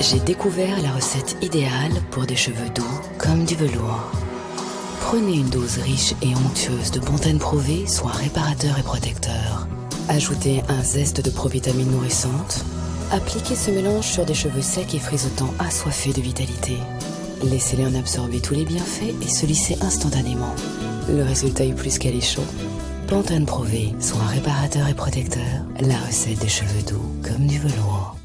j'ai découvert la recette idéale pour des cheveux doux comme du velours. Prenez une dose riche et onctueuse de Bontaine Prové, soit réparateur et protecteur. Ajoutez un zeste de provitamine nourrissante. Appliquez ce mélange sur des cheveux secs et frisotants assoiffés de vitalité. Laissez-les en absorber tous les bienfaits et se lisser instantanément. Le résultat est plus chaud. Pantone Prové, soit réparateur et protecteur, la recette des cheveux doux comme du velours.